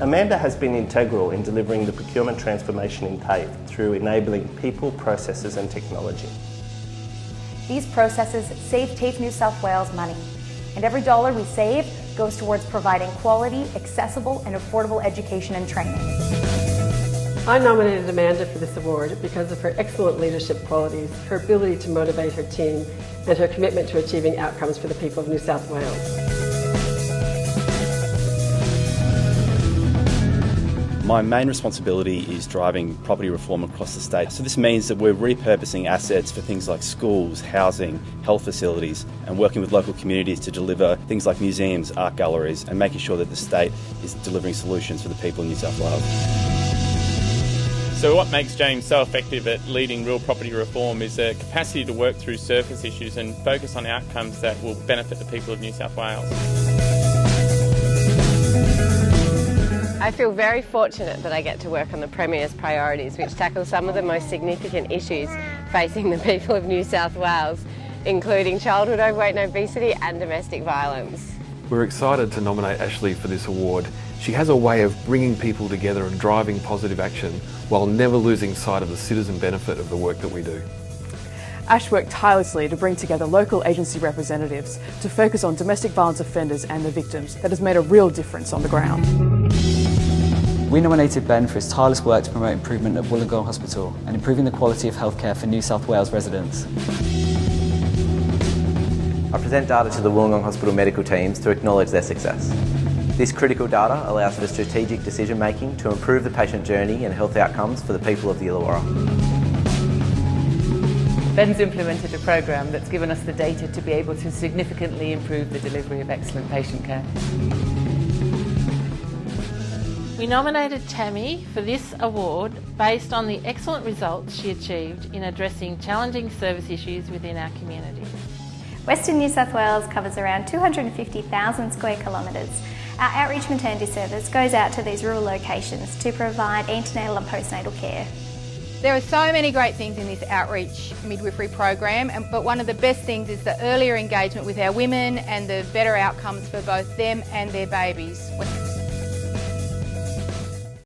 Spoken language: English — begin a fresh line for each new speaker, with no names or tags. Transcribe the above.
Amanda has been integral in delivering the procurement transformation in TAFE through enabling people, processes and technology.
These processes save TAFE New South Wales money, and every dollar we save goes towards providing quality, accessible and affordable education and training.
I nominated Amanda for this award because of her excellent leadership qualities, her ability to motivate her team and her commitment to achieving outcomes for the people of New South Wales.
My main responsibility is driving property reform across the state. So this means that we're repurposing assets for things like schools, housing, health facilities, and working with local communities to deliver things like museums, art galleries, and making sure that the state is delivering solutions for the people in New South Wales.
So what makes James so effective at leading real property reform is a capacity to work through surface issues and focus on outcomes that will benefit the people of New South Wales.
I feel very fortunate that I get to work on the Premier's priorities, which tackle some of the most significant issues facing the people of New South Wales, including childhood overweight and obesity and domestic violence.
We're excited to nominate Ashley for this award. She has a way of bringing people together and driving positive action while never losing sight of the citizen benefit of the work that we do.
Ash worked tirelessly to bring together local agency representatives to focus on domestic violence offenders and their victims that has made a real difference on the ground.
We nominated Ben for his tireless work to promote improvement at Wollongong Hospital and improving the quality of healthcare for New South Wales residents.
I present data to the Wollongong Hospital medical teams to acknowledge their success. This critical data allows for strategic decision making to improve the patient journey and health outcomes for the people of the Illawarra.
Ben's implemented a program that's given us the data to be able to significantly improve the delivery of excellent patient care.
We nominated Tammy for this award based on the excellent results she achieved in addressing challenging service issues within our community.
Western New South Wales covers around 250,000 square kilometres. Our outreach maternity service goes out to these rural locations to provide antenatal and postnatal care.
There are so many great things in this outreach midwifery program, but one of the best things is the earlier engagement with our women and the better outcomes for both them and their babies.